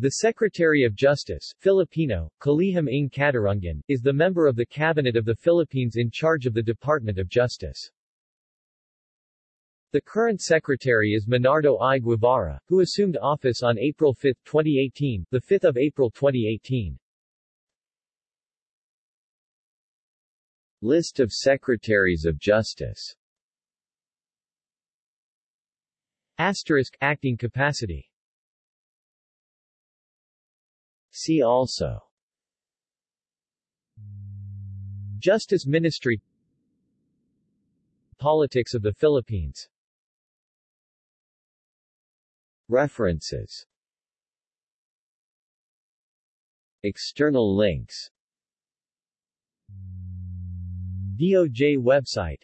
The Secretary of Justice, Filipino, Kalihim ng Katarungan, is the member of the Cabinet of the Philippines in charge of the Department of Justice. The current secretary is Menardo I. Guevarra, who assumed office on April 5, 2018, the 5th of April 2018. List of Secretaries of Justice Asterisk, acting capacity See also. Justice Ministry. Politics of the Philippines. References. External links. DOJ website